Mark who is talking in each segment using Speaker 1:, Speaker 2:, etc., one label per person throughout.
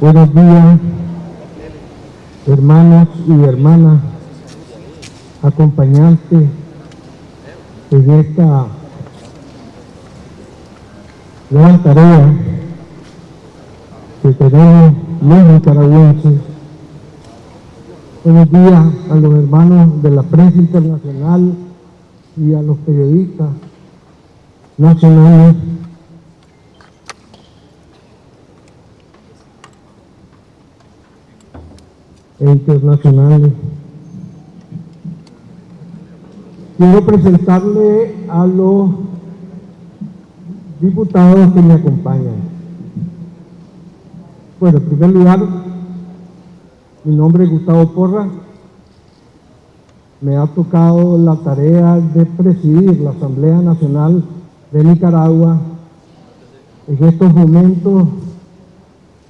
Speaker 1: Buenos días, hermanos y hermanas, acompañantes en esta gran tarea que tenemos los nicaragüenses. Buenos días a los hermanos de la prensa internacional y a los periodistas nacionales e internacionales. Quiero presentarle a los diputados que me acompañan. Bueno, en primer lugar, mi nombre es Gustavo Porra. Me ha tocado la tarea de presidir la Asamblea Nacional de Nicaragua en estos momentos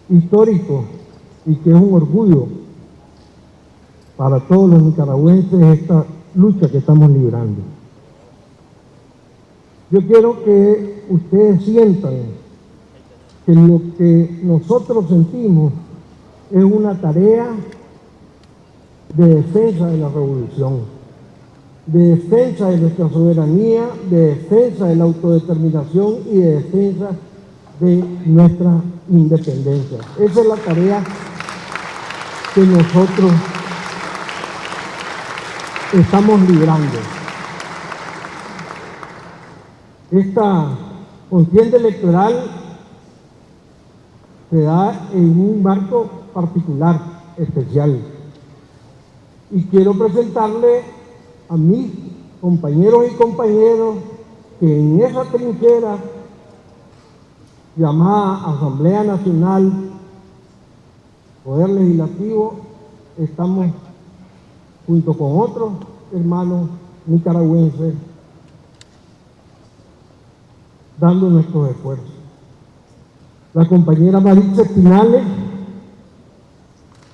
Speaker 1: históricos y que es un orgullo para todos los nicaragüenses esta lucha que estamos librando. Yo quiero que ustedes sientan que lo que nosotros sentimos es una tarea de defensa de la revolución, de defensa de nuestra soberanía, de defensa de la autodeterminación y de defensa de nuestra independencia. Esa es la tarea que nosotros estamos librando. Esta contienda electoral se da en un marco particular, especial. Y quiero presentarle a mis compañeros y compañeros que en esa trinchera llamada Asamblea Nacional, Poder Legislativo, estamos junto con otros hermanos nicaragüenses, dando nuestros esfuerzos. La compañera Maritza Espinales,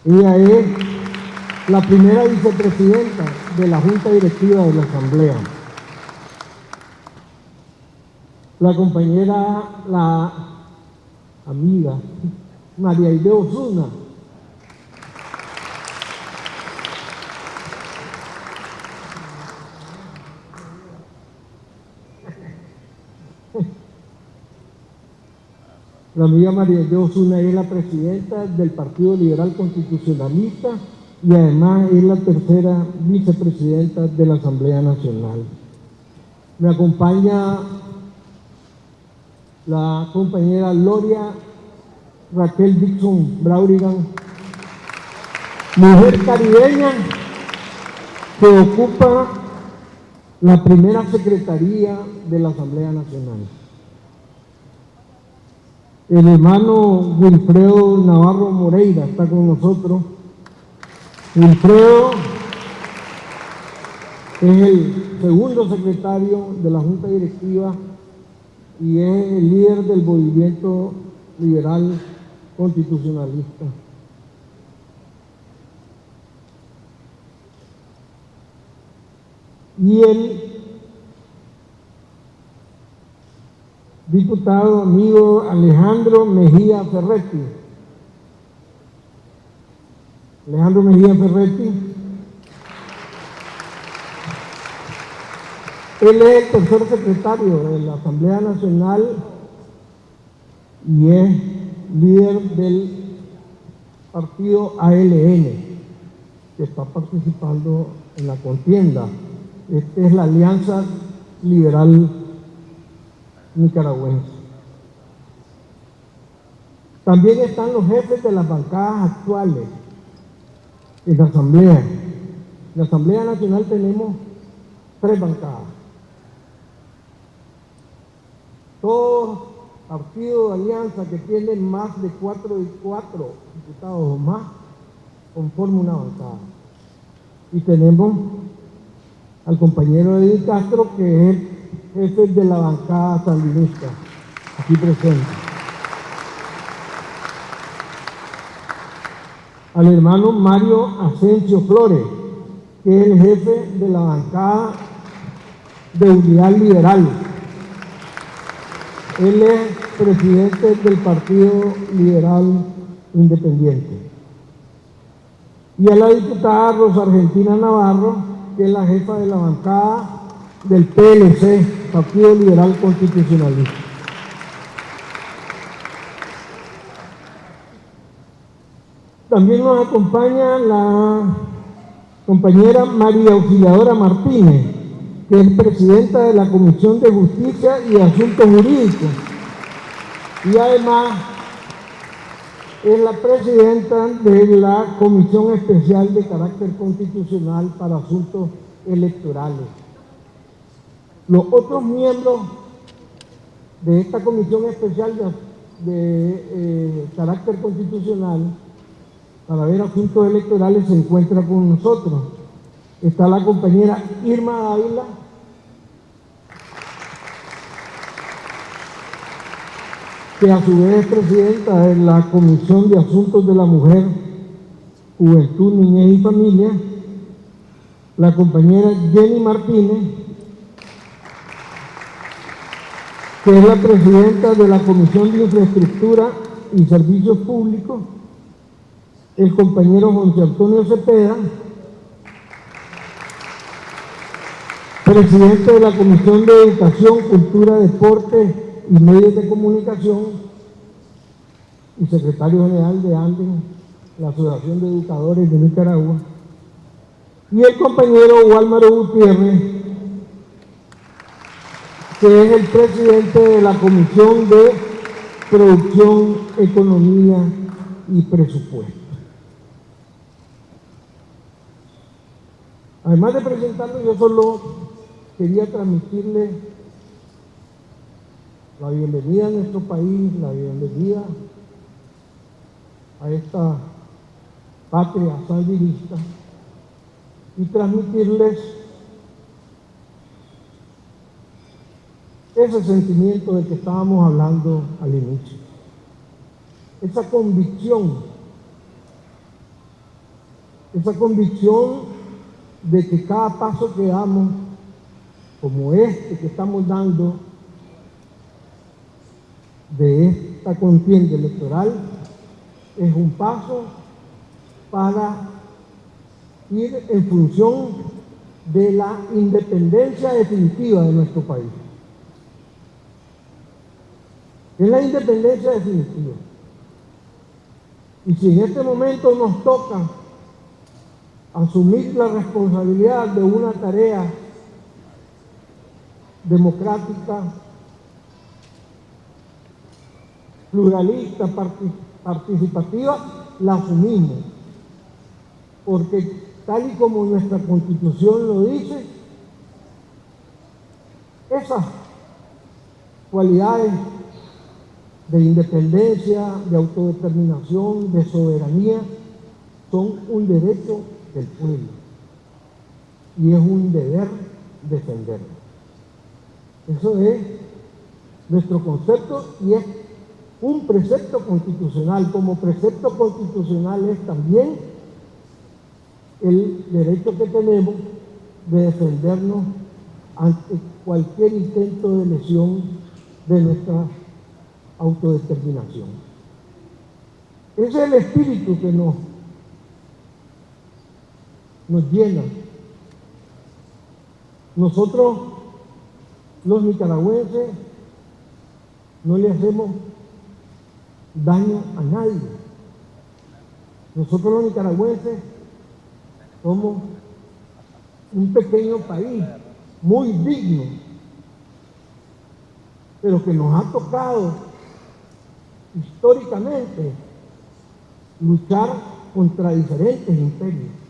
Speaker 1: ella es la primera vicepresidenta de la Junta Directiva de la Asamblea. La compañera, la amiga María Ide Osuna, La amiga María de Osuna es la presidenta del Partido Liberal Constitucionalista y además es la tercera vicepresidenta de la Asamblea Nacional. Me acompaña la compañera Gloria Raquel Dixon Braurigan, mujer caribeña que ocupa la primera secretaría de la Asamblea Nacional. El hermano Wilfredo Navarro Moreira está con nosotros. Wilfredo es el segundo secretario de la Junta Directiva y es el líder del movimiento liberal constitucionalista. Y el diputado amigo Alejandro Mejía Ferretti. Alejandro Mejía Ferretti. Él es el tercer secretario de la Asamblea Nacional y es líder del partido ALN, que está participando en la contienda. Esta es la Alianza Liberal nicaragüense. También están los jefes de las bancadas actuales en la Asamblea. En la Asamblea Nacional tenemos tres bancadas. Todos partidos de alianza que tienen más de cuatro y cuatro diputados o más conforman una bancada. Y tenemos al compañero Edith Castro que es jefe de la bancada sandinista, aquí presente. Al hermano Mario Asensio Flores, que es el jefe de la bancada de Unidad Liberal. Él es presidente del Partido Liberal independiente. Y a la diputada Rosa Argentina Navarro, que es la jefa de la bancada del PLC, Partido Liberal Constitucionalista. También nos acompaña la compañera María Auxiliadora Martínez, que es presidenta de la Comisión de Justicia y Asuntos Jurídicos. Y además es la presidenta de la Comisión Especial de Carácter Constitucional para Asuntos Electorales. Los otros miembros de esta Comisión Especial de, eh, Carácter Constitucional para ver asuntos electorales se encuentra con nosotros. Está la compañera Irma Ávila, que a su vez es presidenta de la Comisión de Asuntos de la Mujer, Juventud, Niñez y Familia, la compañera Jenny Martínez, que es la presidenta de la Comisión de Infraestructura y Servicios Públicos, el compañero José Antonio Cepeda, presidente de la Comisión de Educación, Cultura, Deporte y Medios de Comunicación y secretario general de ANDEN, la Asociación de Educadores de Nicaragua, y el compañero Walmaro Gutiérrez, que es el presidente de la Comisión de Producción, Economía y Presupuesto. Además de presentarlo, yo solo quería transmitirle la bienvenida a nuestro país, la bienvenida a esta patria sandinista y transmitirles ese sentimiento de que estábamos hablando al inicio, esa convicción, esa convicción de que cada paso que damos, como este que estamos dando, de esta contienda electoral, es un paso para ir en función de la independencia definitiva de nuestro país. Es la independencia definitiva. Y si en este momento nos toca asumir la responsabilidad de una tarea democrática, pluralista, participativa, la asumimos. Porque tal y como nuestra constitución lo dice, esas cualidades de independencia, de autodeterminación, de soberanía, son un derecho del pueblo. Y es un deber defenderlo. Eso es nuestro concepto y es un precepto constitucional. Como precepto constitucional es también el derecho que tenemos de defendernos ante cualquier intento de lesión de nuestra autodeterminación. Es el espíritu que nos nos llena. Nosotros, los nicaragüenses, no le hacemos daño a nadie. Nosotros los nicaragüenses somos un pequeño país, muy digno, pero que nos ha tocado históricamente luchar contra diferentes imperios.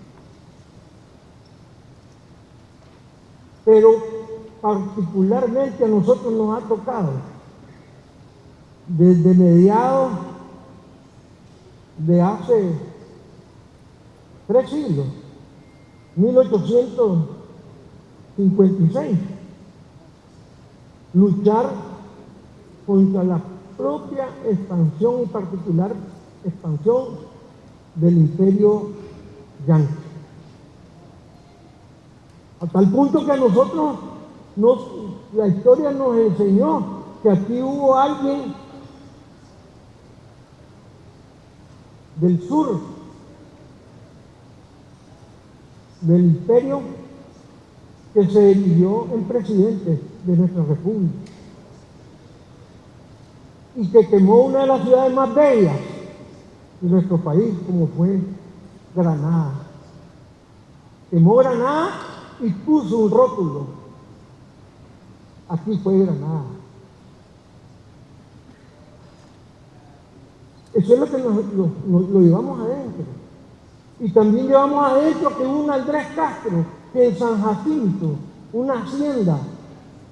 Speaker 1: pero particularmente a nosotros nos ha tocado desde mediados de hace tres siglos, 1856, luchar contra la propia expansión y particular expansión del imperio yanqui. A tal punto que a nosotros la historia nos enseñó que aquí hubo alguien del sur del imperio que se eligió en presidente de nuestra república y que quemó una de las ciudades más bellas de nuestro país, como fue Granada. Quemó Granada y puso un rótulo. Aquí fue Granada. Eso es lo que nos, lo, lo llevamos adentro. Y también llevamos adentro que un Andrés Castro que en San Jacinto, una hacienda,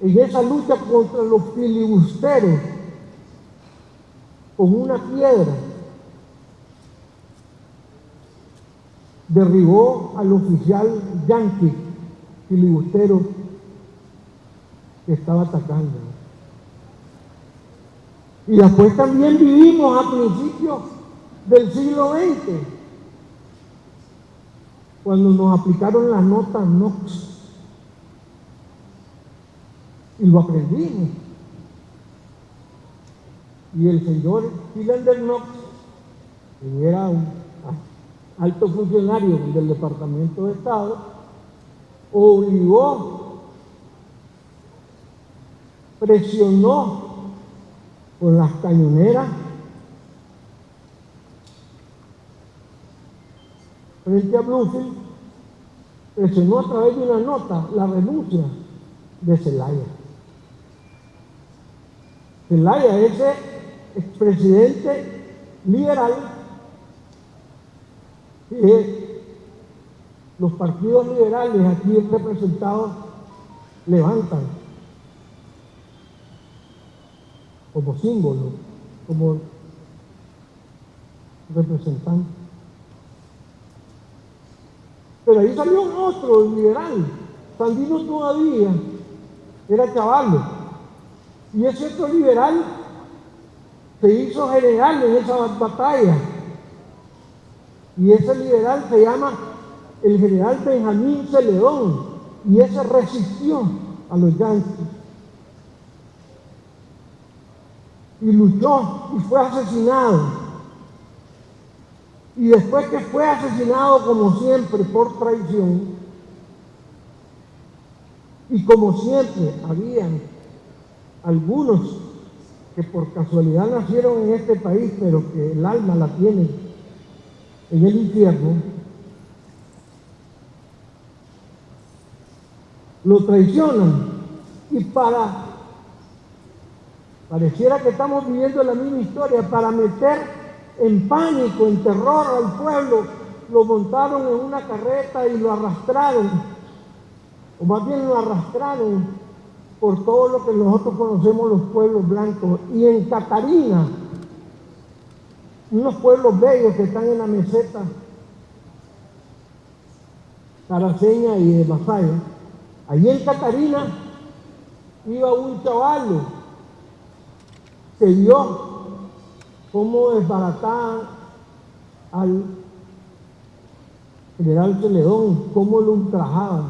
Speaker 1: en esa lucha contra los filibusteros, con una piedra, derribó al oficial yanqui filibustero que estaba atacando. Y después también vivimos a principios del siglo XX, cuando nos aplicaron la nota NOx. Y lo aprendimos. Y el señor Philander Knox, que era un alto funcionario del Departamento de Estado, obligó, presionó con las cañoneras frente a Bluefield, presionó a través de una nota la renuncia de Zelaya. Zelaya, ese expresidente liberal que los partidos liberales aquí representados levantan como símbolo, como representante. Pero ahí salió otro liberal, Sandino todavía, era caballo. Y ese otro liberal se hizo general en esa batalla. Y ese liberal se llama el general Benjamín Celedón. Y ese resistió a los yanquis. Y luchó y fue asesinado. Y después que fue asesinado, como siempre, por traición, y como siempre, habían algunos que por casualidad nacieron en este país, pero que el alma la tienen en el infierno, lo traicionan y para, pareciera que estamos viviendo la misma historia, para meter en pánico, en terror al pueblo, lo montaron en una carreta y lo arrastraron, o más bien lo arrastraron por todo lo que nosotros conocemos los pueblos blancos. Y en Catarina, unos pueblos bellos que están en la meseta Caraceña y de Masaya, allí en Catarina iba un chaval que vio cómo desbarataban al general Celedón, cómo lo ultrajaban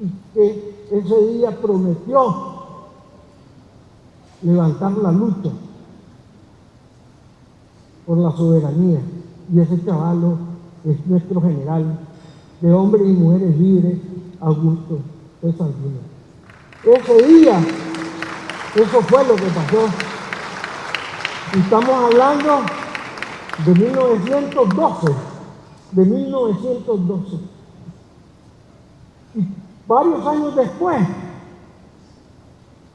Speaker 1: y que ese día prometió levantar la lucha por la soberanía. Y ese chaval es nuestro general de hombres y mujeres libres, Augusto de Sandino. Ese día, eso fue lo que pasó. Estamos hablando de 1912, de 1912. Y Varios años después,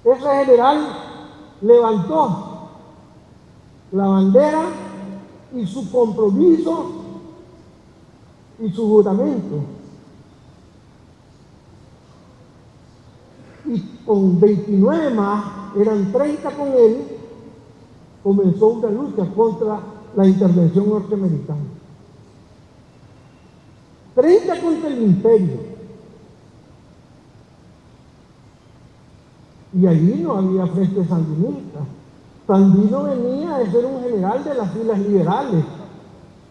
Speaker 1: ese general levantó la bandera y su compromiso y su juramento. Y con 29 más, eran 30 con él, comenzó una lucha contra la intervención norteamericana. 30 contra el imperio. Y allí no había frente sandinista. Sandino venía de ser un general de las filas liberales.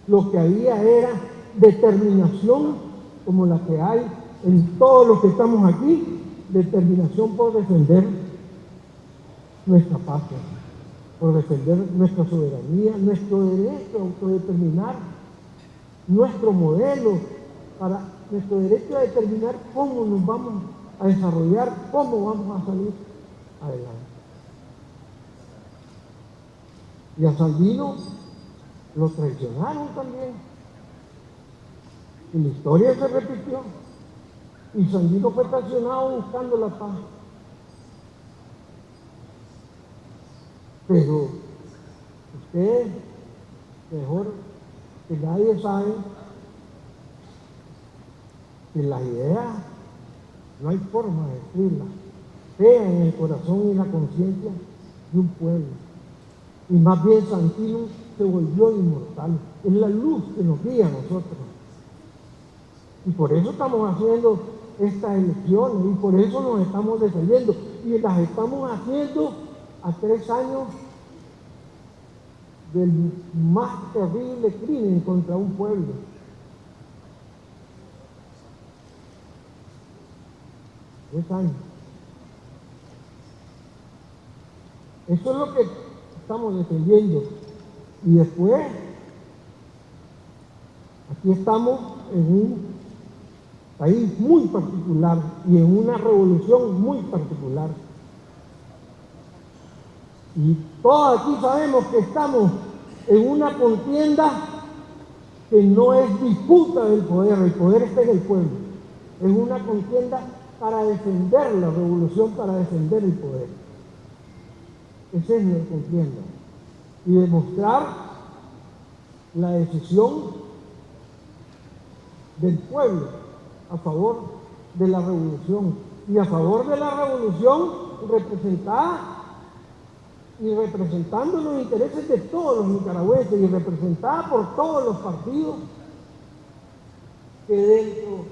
Speaker 1: Lo que había era determinación como la que hay en todos los que estamos aquí, determinación por defender nuestra patria. por defender nuestra soberanía, nuestro derecho a autodeterminar, nuestro modelo, para nuestro derecho a determinar cómo nos vamos a desarrollar, cómo vamos a salir adelante. Y a Sandino lo traicionaron también. Y la historia se repitió. Y Sandino fue traicionado buscando la paz. Pero usted, mejor que nadie sabe que las ideas no hay forma de decirlas. Sea en el corazón y en la conciencia de un pueblo. Y más bien Santino se volvió inmortal. Es la luz que nos guía a nosotros. Y por eso estamos haciendo estas elecciones y por eso nos estamos defendiendo. Y las estamos haciendo a tres años del más terrible crimen contra un pueblo. Tres años. Eso es lo que estamos defendiendo. Y después, aquí estamos en un país muy particular y en una revolución muy particular. Y todos aquí sabemos que estamos en una contienda que no es disputa del poder, el poder está en el pueblo. Es una contienda para defender la revolución, para defender el poder. Esa es nuestra contienda. Y demostrar la decisión del pueblo a favor de la revolución. Y a favor de la revolución representada y representando los intereses de todos los nicaragüenses y representada por todos los partidos que dentro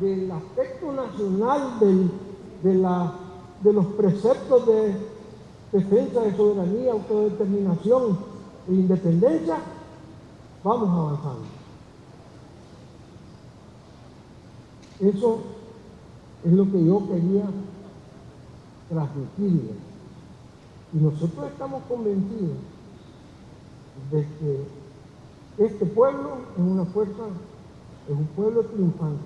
Speaker 1: del aspecto nacional de, la, de los preceptos de defensa de soberanía, autodeterminación e independencia, vamos avanzando. Eso es lo que yo quería transmitirles. Y nosotros estamos convencidos de que este pueblo es una fuerza, es un pueblo triunfante.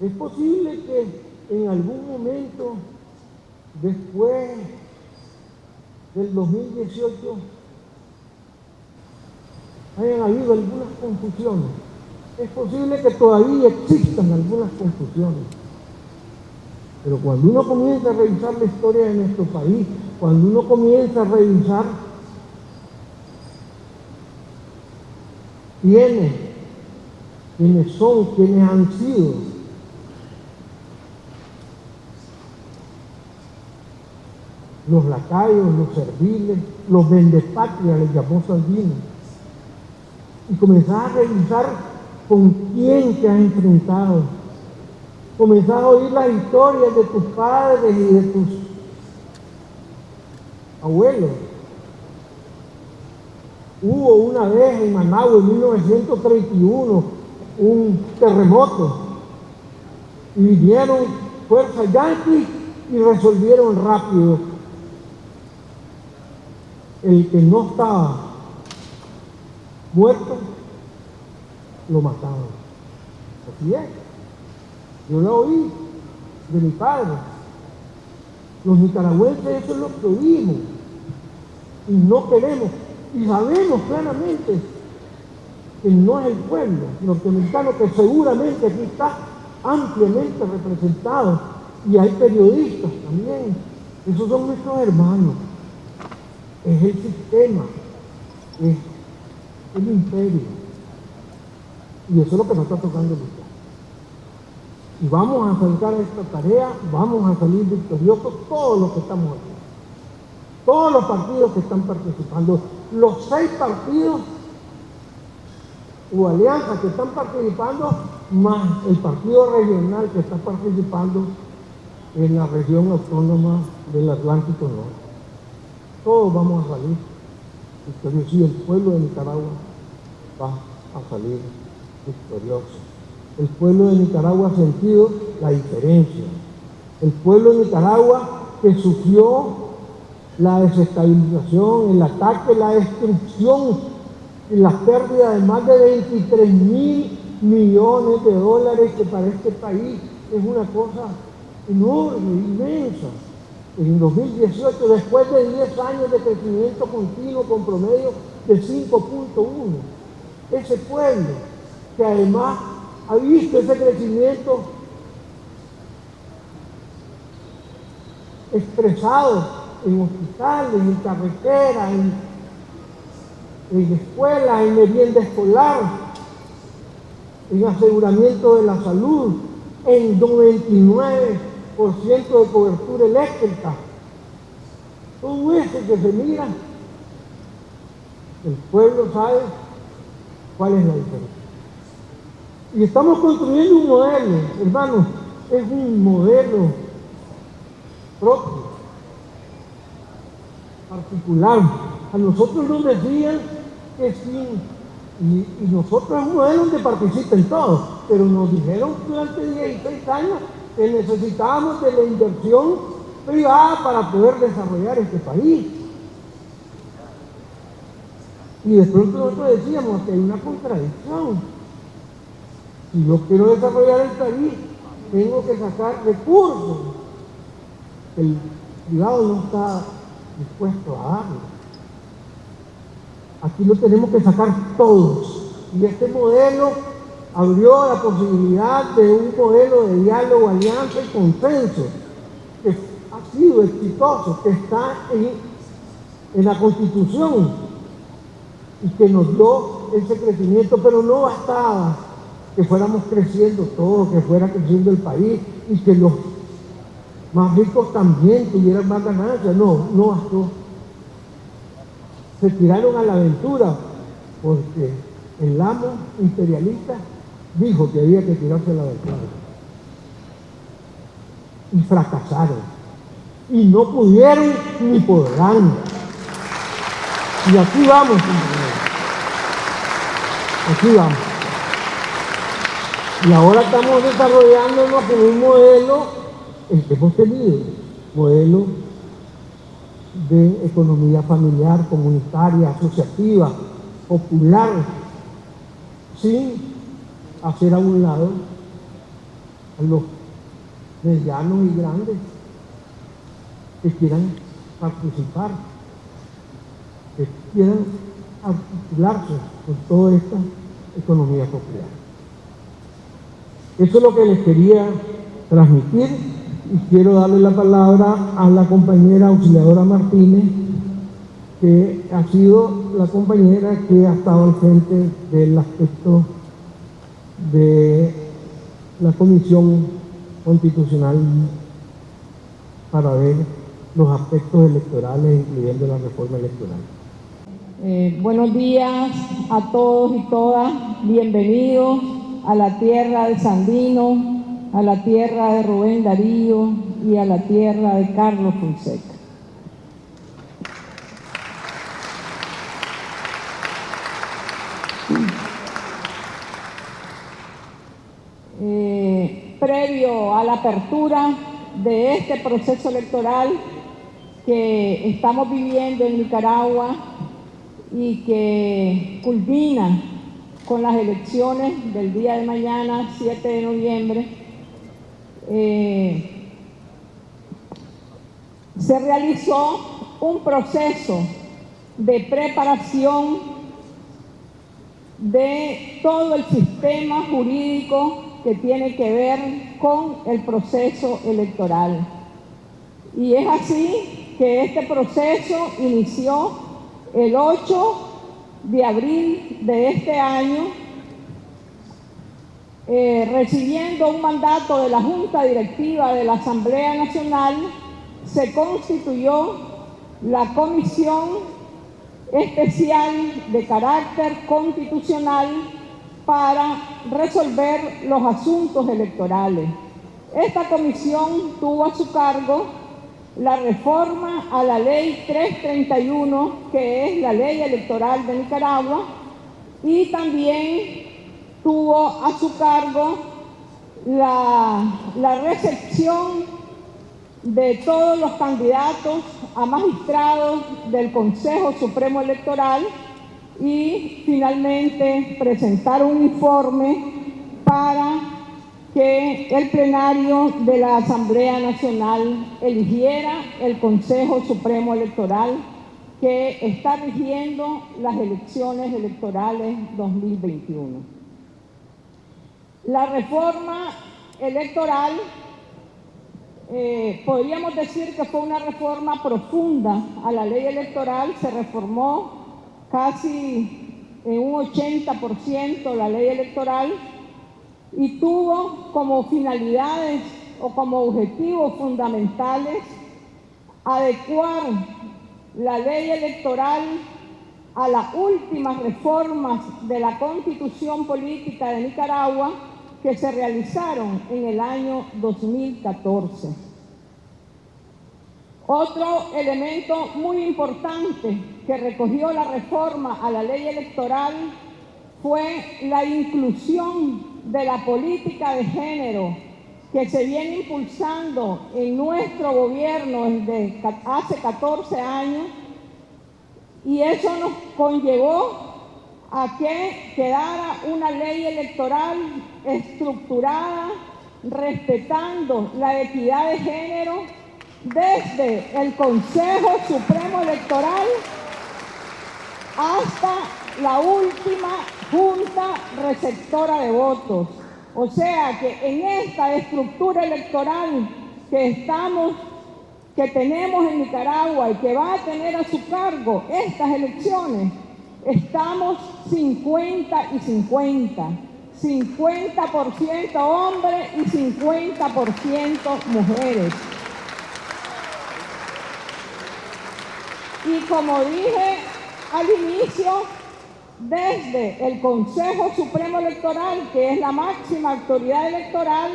Speaker 1: Es posible que en algún momento, después del 2018, hayan habido algunas confusiones. Es posible que todavía existan algunas confusiones. Pero cuando uno comienza a revisar la historia de nuestro país, cuando uno comienza a revisar quiénes, quiénes son, quiénes han sido, los lacayos, los serviles, los vendepatrias, les llamó Sandino. Y comenzar a revisar con quién te has enfrentado comenzás a oír las historias de tus padres y de tus abuelos. Hubo una vez en Managua en 1931 un terremoto y vinieron fuerzas yanquis y resolvieron rápido. El que no estaba muerto, lo mataban. Así es. Yo lo oí de mi padre. Los nicaragüenses eso es lo que oímos. Y no queremos. Y sabemos claramente que no es el pueblo norteamericano que seguramente aquí está ampliamente representado. Y hay periodistas también. Esos son nuestros hermanos. Es el sistema. Es el imperio. Y eso es lo que nos está tocando luchar y vamos a enfrentar esta tarea, vamos a salir victoriosos todos los que estamos aquí. Todos los partidos que están participando, los seis partidos o alianzas que están participando, más el partido regional que está participando en la región autónoma del Atlántico Norte. Todos vamos a salir victoriosos y el pueblo de Nicaragua va a salir victorioso. El pueblo de Nicaragua ha sentido la diferencia. El pueblo de Nicaragua que sufrió la desestabilización, el ataque, la destrucción y la pérdida de más de 23 mil millones de dólares que para este país es una cosa enorme, inmensa. En 2018, después de 10 años de crecimiento continuo con promedio de 5.1, ese pueblo que además ha visto ese crecimiento expresado en hospitales, en carreteras, en, en escuelas, en merienda escolar, en aseguramiento de la salud, en 99% de cobertura eléctrica. Todo eso que se mira, el pueblo sabe cuál es la diferencia. Y estamos construyendo un modelo, hermanos, es un modelo propio, particular. A nosotros nos decían que sin y, nosotros es un modelo donde participen todos, pero nos dijeron durante 16 años que necesitábamos de la inversión privada para poder desarrollar este país. Y de pronto nosotros decíamos que hay una contradicción. Si yo quiero desarrollar el país, tengo que sacar recursos. El privado no está dispuesto a darlo. Aquí lo tenemos que sacar todos. Y este modelo abrió la posibilidad de un modelo de diálogo, alianza y consenso que ha sido exitoso, que está en, la Constitución y que nos dio ese crecimiento, pero no bastaba que fuéramos creciendo todos, que fuera creciendo el país y que los más ricos también tuvieran más ganancias. No, no bastó se tiraron a la aventura porque el amo imperialista dijo que había que tirarse a la aventura. Y fracasaron. Y no pudieron ni podrán. Y aquí vamos, Aquí vamos. Y ahora estamos desarrollándonos con un modelo, el que hemos tenido, modelo de economía familiar, comunitaria, asociativa, popular, sin hacer a un lado a los medianos y grandes que quieran participar, que quieran articularse con toda esta economía popular. Eso es lo que les quería transmitir y quiero darle la palabra a la compañera auxiliadora Martínez, que ha sido la compañera que ha estado al frente del aspecto de la Comisión Constitucional para ver los aspectos electorales, incluyendo la reforma electoral.
Speaker 2: Eh, buenos días a todos y todas, bienvenidos a la tierra de Sandino, a la tierra de Rubén Darío y a la tierra de Carlos Fonseca. Eh, previo a la apertura de este proceso electoral que estamos viviendo en Nicaragua y que culmina con las elecciones del día de mañana, 7 de noviembre, eh, se realizó un proceso de preparación de todo el sistema jurídico que tiene que ver con el proceso electoral. Y es así que este proceso inició el 8 de abril de este año eh, recibiendo un mandato de la Junta Directiva de la Asamblea Nacional, se constituyó la Comisión Especial de Carácter Constitucional para resolver los asuntos electorales. Esta comisión tuvo a su cargo la reforma a la Ley 331, que es la ley electoral de Nicaragua, y también tuvo a su cargo la, recepción de todos los candidatos a magistrados del Consejo Supremo Electoral y finalmente presentar un informe para que el plenario de la Asamblea Nacional eligiera el Consejo Supremo Electoral que está rigiendo las elecciones electorales 2021. La reforma electoral, eh, podríamos decir que fue una reforma profunda a la ley electoral, se reformó casi en un 80% la ley electoral y tuvo como finalidades o como objetivos fundamentales adecuar la ley electoral a las últimas reformas de la constitución política de Nicaragua que se realizaron en el año 2014. Otro elemento muy importante que recogió la reforma a la ley electoral fue la inclusión de la política de género que se viene impulsando en nuestro gobierno desde hace 14 años y eso nos conllevó a que quedara una ley electoral estructurada, respetando la equidad de género desde el Consejo Supremo Electoral hasta la última Junta Receptora de Votos. O sea que en esta estructura electoral que estamos, que tenemos en Nicaragua y que va a tener a su cargo estas elecciones, estamos 50 y 50. 50% hombres y 50% mujeres. Y como dije al inicio, desde el Consejo Supremo Electoral, que es la máxima autoridad electoral,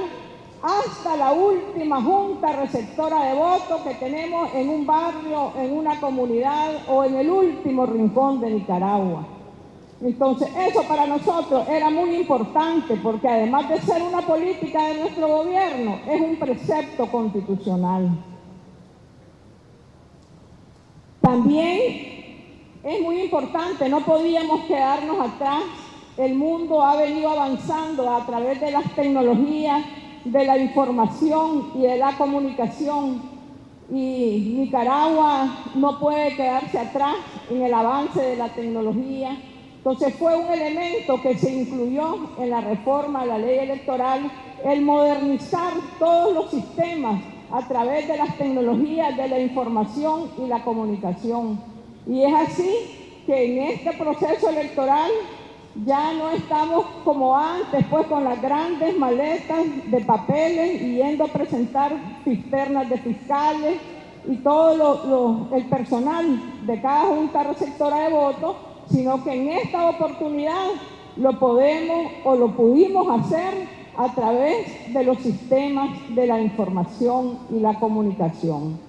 Speaker 2: hasta la última junta receptora de votos que tenemos en un barrio, en una comunidad o en el último rincón de Nicaragua. Entonces, eso para nosotros era muy importante porque además de ser una política de nuestro gobierno, es un precepto constitucional. También es muy importante, no podíamos quedarnos atrás. El mundo ha venido avanzando a través de las tecnologías, de la información y de la comunicación. Y Nicaragua no puede quedarse atrás en el avance de la tecnología. Entonces fue un elemento que se incluyó en la reforma a la ley electoral, el modernizar todos los sistemas a través de las tecnologías de la información y la comunicación. Y es así que en este proceso electoral ya no estamos como antes, pues con las grandes maletas de papeles y yendo a presentar cisternas de fiscales y todo el personal de cada junta receptora de votos, sino que en esta oportunidad lo podemos o lo pudimos hacer a través de los sistemas de la información y la comunicación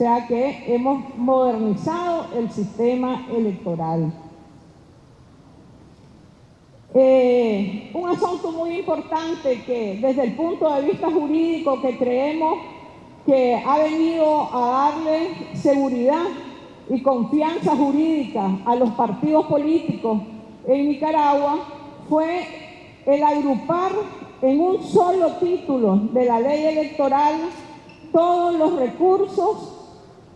Speaker 2: sea que hemos modernizado el sistema electoral. Eh, un asunto muy importante que desde el punto de vista jurídico que creemos que ha venido a darle seguridad y confianza jurídica a los partidos políticos en Nicaragua fue el agrupar en un solo título de la ley electoral todos los recursos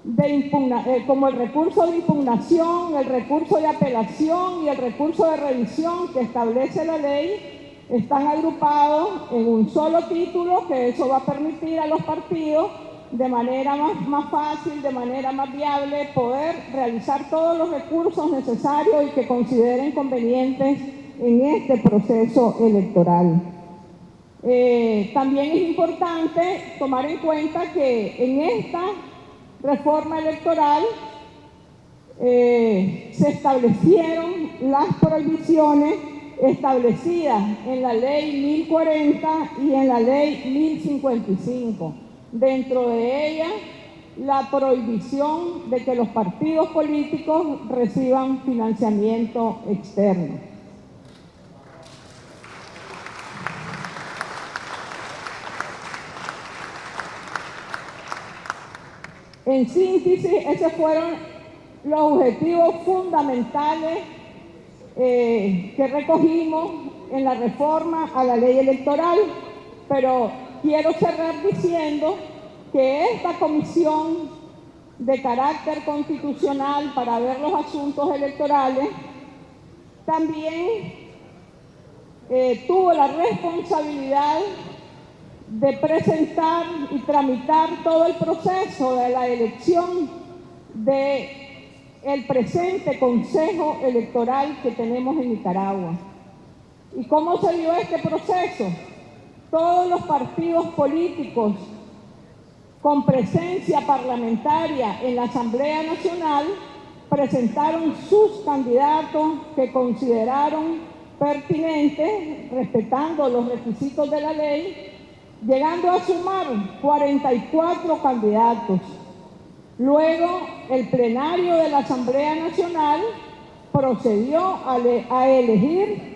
Speaker 2: eh, como el recurso de impugnación, el recurso de apelación y el recurso de revisión que establece la ley, están agrupados en un solo título, que eso va a permitir a los partidos de manera más fácil, de manera más viable, poder realizar todos los recursos necesarios y que consideren convenientes en este proceso electoral. Eh, también es importante tomar en cuenta que en esta reforma electoral eh, se establecieron las prohibiciones establecidas en la ley 1040 y en la ley 1055. Dentro de ella, la prohibición de que los partidos políticos reciban financiamiento externo. En síntesis, esos fueron los objetivos fundamentales eh, que recogimos en la reforma a la ley electoral, pero quiero cerrar diciendo que esta comisión de carácter constitucional para ver los asuntos electorales también eh, tuvo la responsabilidad de presentar y tramitar todo el proceso de la elección de el presente Consejo Electoral que tenemos en Nicaragua. ¿Y cómo se dio este proceso? Todos los partidos políticos con presencia parlamentaria en la Asamblea Nacional presentaron sus candidatos que consideraron pertinentes, respetando los requisitos de la ley, llegando a sumar 44 candidatos. Luego, el plenario de la Asamblea Nacional procedió a, elegir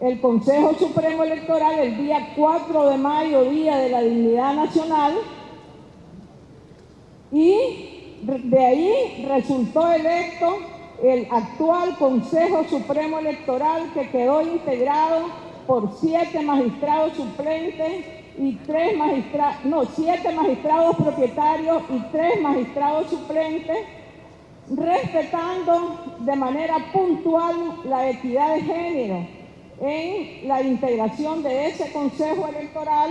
Speaker 2: el Consejo Supremo Electoral el día 4 de mayo, Día de la Dignidad Nacional, y de ahí resultó electo el actual Consejo Supremo Electoral que quedó integrado por siete magistrados suplentes y tres magistrados, no, siete magistrados propietarios y tres magistrados suplentes, respetando de manera puntual la equidad de género en la integración de ese Consejo Electoral,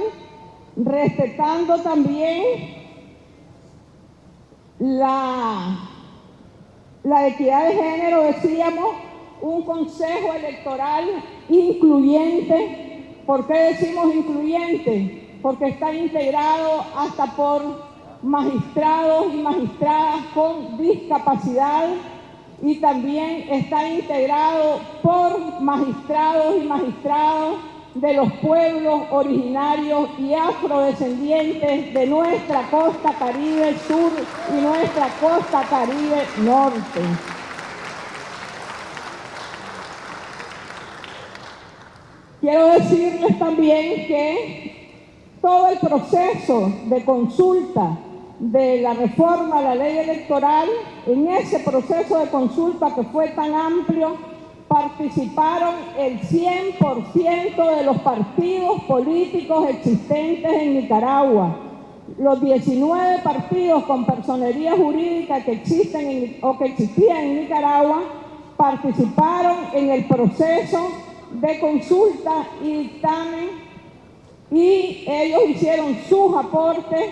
Speaker 2: respetando también la, la equidad de género, decíamos, un Consejo Electoral incluyente ¿Por qué decimos incluyente? Porque está integrado hasta por magistrados y magistradas con discapacidad y también está integrado por magistrados y magistrados de los pueblos originarios y afrodescendientes de nuestra costa caribe sur y nuestra costa caribe norte. Quiero decirles también que todo el proceso de consulta de la reforma a la ley electoral, en ese proceso de consulta que fue tan amplio, participaron el 100% de los partidos políticos existentes en Nicaragua. Los 19 partidos con personería jurídica que existen o que existían en Nicaragua participaron en el proceso de consulta y dictamen y ellos hicieron sus aportes,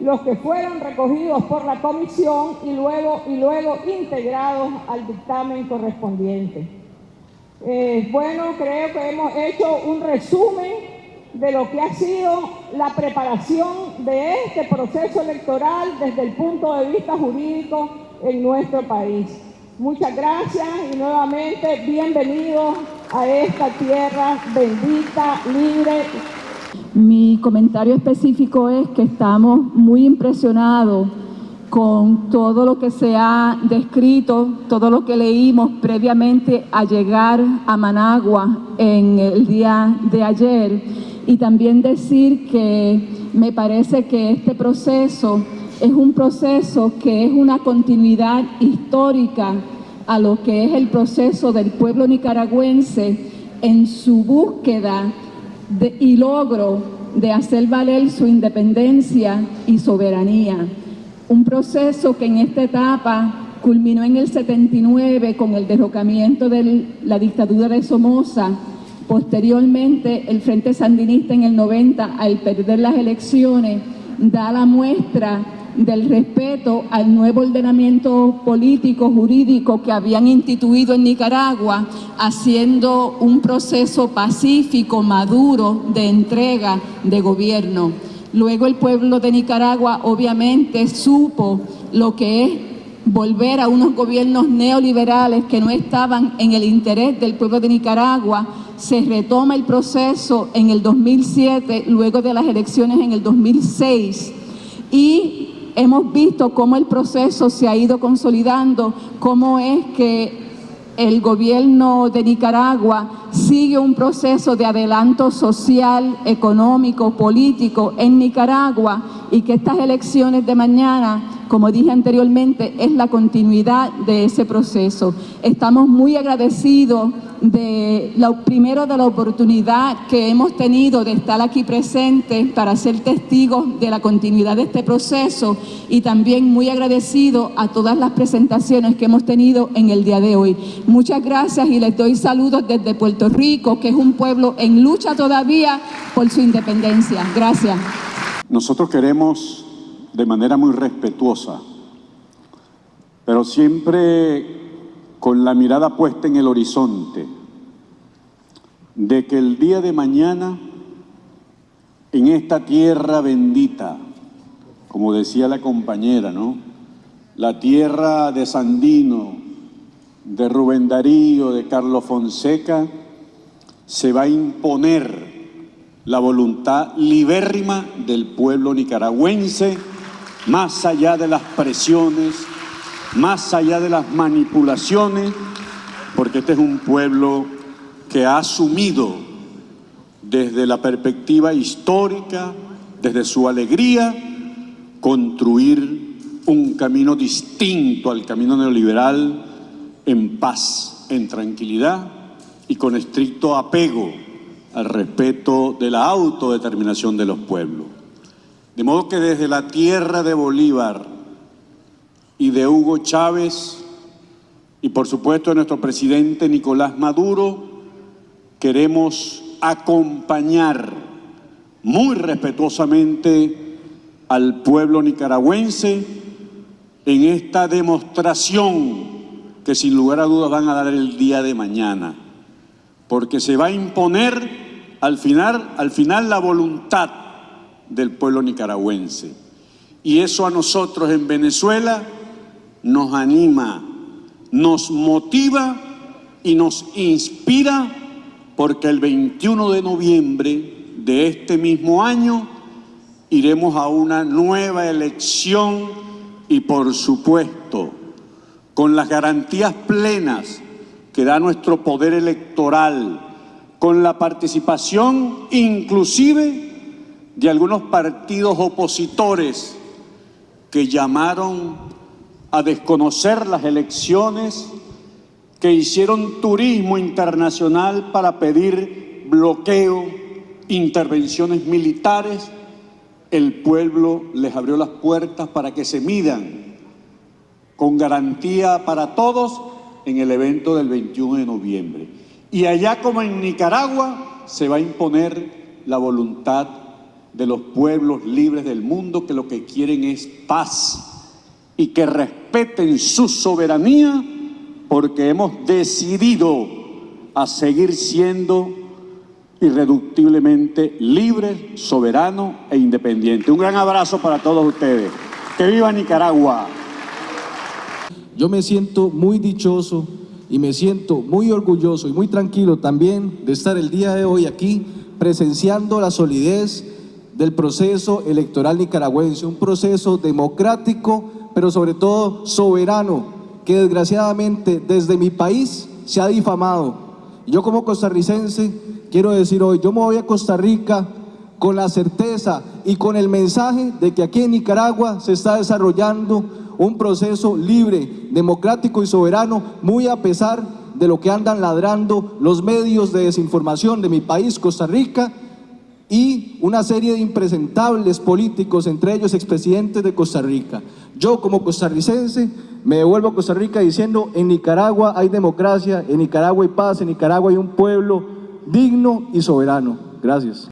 Speaker 2: los que fueron recogidos por la comisión y luego, y luego integrados al dictamen correspondiente. Eh, bueno, creo que hemos hecho un resumen de lo que ha sido la preparación de este proceso electoral desde el punto de vista jurídico en nuestro país. Muchas gracias y nuevamente bienvenidos a esta tierra bendita, libre.
Speaker 3: Mi comentario específico es que estamos muy impresionados con todo lo que se ha descrito, todo lo que leímos previamente a llegar a Managua en el día de ayer y también decir que me parece que este proceso es un proceso que es una continuidad histórica a lo que es el proceso del pueblo nicaragüense en su búsqueda y logro de hacer valer su independencia y soberanía. Un proceso que en esta etapa culminó en el 79 con el derrocamiento de la dictadura de Somoza, posteriormente el Frente Sandinista en el 90 al perder las elecciones da la muestra del respeto al nuevo ordenamiento político, jurídico que habían instituido en Nicaragua, haciendo un proceso pacífico, maduro, de entrega de gobierno. Luego el pueblo de Nicaragua obviamente supo lo que es volver a unos gobiernos neoliberales que no estaban en el interés del pueblo de Nicaragua, se retoma el proceso en el 2007, luego de las elecciones en el 2006, y hemos visto cómo el proceso se ha ido consolidando, cómo es que el gobierno de Nicaragua sigue un proceso de adelanto social, económico, político en Nicaragua y que estas elecciones de mañana como dije anteriormente, es la continuidad de ese proceso. Estamos muy agradecidos de lo primero de la oportunidad que hemos tenido de estar aquí presente para ser testigos de la continuidad de este proceso y también muy agradecido a todas las presentaciones que hemos tenido en el día de hoy. Muchas gracias y les doy saludos desde Puerto Rico, que es un pueblo en lucha todavía por su independencia. Gracias.
Speaker 4: Nosotros queremos de manera muy respetuosa, pero siempre con la mirada puesta en el horizonte, de que el día de mañana, en esta tierra bendita, como decía la compañera, ¿no? La tierra de Sandino, de Rubén Darío, de Carlos Fonseca, se va a imponer la voluntad libérrima del pueblo nicaragüense, más allá de las presiones, más allá de las manipulaciones, porque este es un pueblo que ha asumido desde la perspectiva histórica, desde su alegría, construir un camino distinto al camino neoliberal en paz, en tranquilidad y con estricto apego al respeto de la autodeterminación de los pueblos. De modo que desde la tierra de Bolívar y de Hugo Chávez y por supuesto de nuestro presidente Nicolás Maduro, queremos acompañar muy respetuosamente al pueblo nicaragüense en esta demostración que sin lugar a dudas van a dar el día de mañana porque se va a imponer al final, al final la voluntad del pueblo nicaragüense. Y eso a nosotros en Venezuela nos anima, nos motiva y nos inspira porque el 21 de noviembre de este mismo año iremos a una nueva elección y por supuesto con las garantías plenas que da nuestro poder electoral, con la participación inclusive de algunos partidos opositores que llamaron a desconocer las elecciones, que hicieron turismo internacional para pedir bloqueo, intervenciones militares, el pueblo les abrió las puertas para que se midan con garantía para todos en el evento del 21 de noviembre. Y allá como en Nicaragua se va a imponer la voluntad de los pueblos libres del mundo que lo que quieren es paz y que respeten su soberanía porque hemos decidido a seguir siendo irreductiblemente libres, soberanos e independientes. Un gran abrazo para todos ustedes. ¡Que viva Nicaragua!
Speaker 5: Yo me siento muy dichoso y me siento muy orgulloso y muy tranquilo también de estar el día de hoy aquí presenciando la solidez del proceso electoral nicaragüense, un proceso democrático, pero sobre todo soberano, que desgraciadamente desde mi país se ha difamado. Yo como costarricense quiero decir hoy, yo me voy a Costa Rica con la certeza y con el mensaje de que aquí en Nicaragua se está desarrollando un proceso libre, democrático y soberano, muy a pesar de lo que andan ladrando los medios de desinformación de mi país, Costa Rica, y una serie de impresentables políticos, entre ellos expresidentes de Costa Rica. Yo como costarricense me devuelvo a Costa Rica diciendo en Nicaragua hay democracia, en Nicaragua hay paz, en Nicaragua hay un pueblo digno y soberano. Gracias.